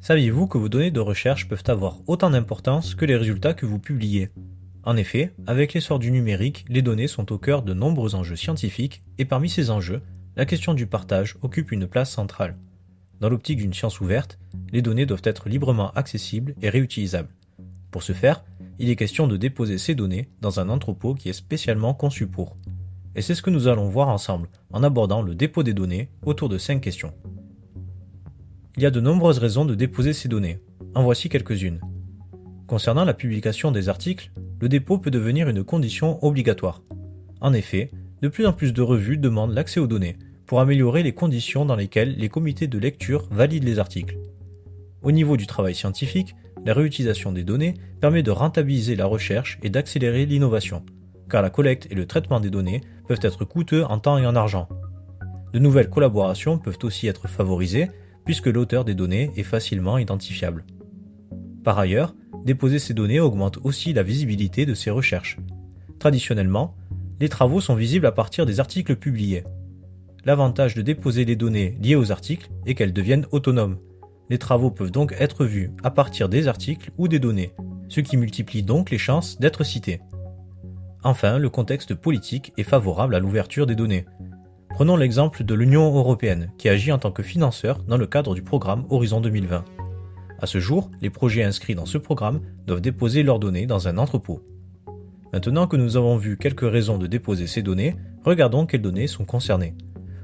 Saviez-vous que vos données de recherche peuvent avoir autant d'importance que les résultats que vous publiez? En effet, avec l'essor du numérique, les données sont au cœur de nombreux enjeux scientifiques et parmi ces enjeux, la question du partage occupe une place centrale. Dans l'optique d'une science ouverte, les données doivent être librement accessibles et réutilisables. Pour ce faire, il est question de déposer ces données dans un entrepôt qui est spécialement conçu pour. Et c'est ce que nous allons voir ensemble en abordant le dépôt des données autour de cinq questions. Il y a de nombreuses raisons de déposer ces données. En voici quelques-unes. Concernant la publication des articles, le dépôt peut devenir une condition obligatoire. En effet, de plus en plus de revues demandent l'accès aux données pour améliorer les conditions dans lesquelles les comités de lecture valident les articles. Au niveau du travail scientifique, la réutilisation des données permet de rentabiliser la recherche et d'accélérer l'innovation, car la collecte et le traitement des données peuvent être coûteux en temps et en argent. De nouvelles collaborations peuvent aussi être favorisées puisque l'auteur des données est facilement identifiable. Par ailleurs, déposer ces données augmente aussi la visibilité de ces recherches. Traditionnellement, les travaux sont visibles à partir des articles publiés. L'avantage de déposer les données liées aux articles est qu'elles deviennent autonomes. Les travaux peuvent donc être vus à partir des articles ou des données, ce qui multiplie donc les chances d'être cités. Enfin, le contexte politique est favorable à l'ouverture des données, Prenons l'exemple de l'Union européenne, qui agit en tant que financeur dans le cadre du programme Horizon 2020. À ce jour, les projets inscrits dans ce programme doivent déposer leurs données dans un entrepôt. Maintenant que nous avons vu quelques raisons de déposer ces données, regardons quelles données sont concernées.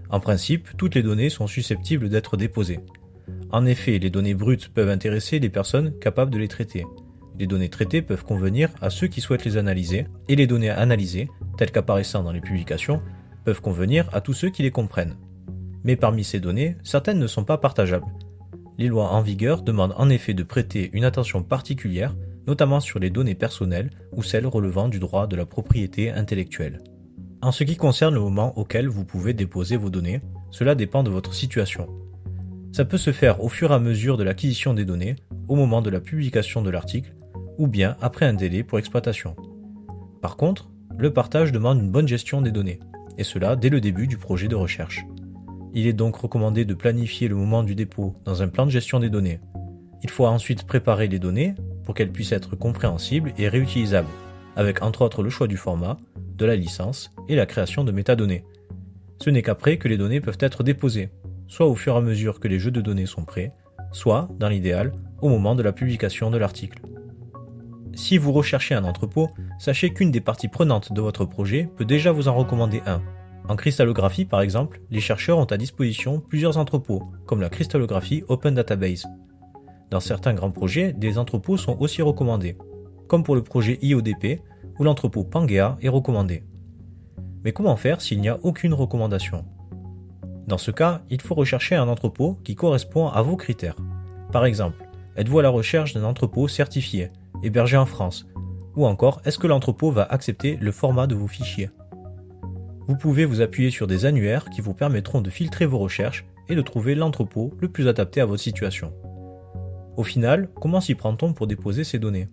En principe, toutes les données sont susceptibles d'être déposées. En effet, les données brutes peuvent intéresser les personnes capables de les traiter. Les données traitées peuvent convenir à ceux qui souhaitent les analyser, et les données analysées, telles qu'apparaissant dans les publications, peuvent convenir à tous ceux qui les comprennent. Mais parmi ces données, certaines ne sont pas partageables. Les lois en vigueur demandent en effet de prêter une attention particulière, notamment sur les données personnelles ou celles relevant du droit de la propriété intellectuelle. En ce qui concerne le moment auquel vous pouvez déposer vos données, cela dépend de votre situation. Ça peut se faire au fur et à mesure de l'acquisition des données, au moment de la publication de l'article, ou bien après un délai pour exploitation. Par contre, le partage demande une bonne gestion des données et cela dès le début du projet de recherche. Il est donc recommandé de planifier le moment du dépôt dans un plan de gestion des données. Il faut ensuite préparer les données pour qu'elles puissent être compréhensibles et réutilisables, avec entre autres le choix du format, de la licence et la création de métadonnées. Ce n'est qu'après que les données peuvent être déposées, soit au fur et à mesure que les jeux de données sont prêts, soit, dans l'idéal, au moment de la publication de l'article. Si vous recherchez un entrepôt, sachez qu'une des parties prenantes de votre projet peut déjà vous en recommander un. En cristallographie, par exemple, les chercheurs ont à disposition plusieurs entrepôts, comme la cristallographie Open Database. Dans certains grands projets, des entrepôts sont aussi recommandés, comme pour le projet IODP, où l'entrepôt Pangea est recommandé. Mais comment faire s'il n'y a aucune recommandation? Dans ce cas, il faut rechercher un entrepôt qui correspond à vos critères. Par exemple, êtes-vous à la recherche d'un entrepôt certifié? Hébergé en France Ou encore, est-ce que l'entrepôt va accepter le format de vos fichiers? Vous pouvez vous appuyer sur des annuaires qui vous permettront de filtrer vos recherches et de trouver l'entrepôt le plus adapté à votre situation. Au final, comment s'y prend-on pour déposer ces données?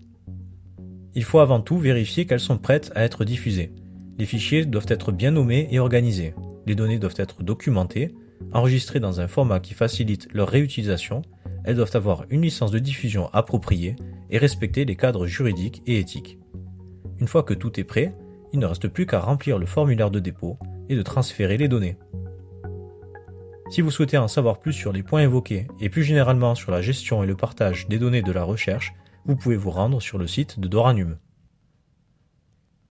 Il faut avant tout vérifier qu'elles sont prêtes à être diffusées. Les fichiers doivent être bien nommés et organisés. Les données doivent être documentées, enregistrées dans un format qui facilite leur réutilisation elles doivent avoir une licence de diffusion appropriée et respecter les cadres juridiques et éthiques. Une fois que tout est prêt, il ne reste plus qu'à remplir le formulaire de dépôt et de transférer les données. Si vous souhaitez en savoir plus sur les points évoqués et plus généralement sur la gestion et le partage des données de la recherche, vous pouvez vous rendre sur le site de Doranum.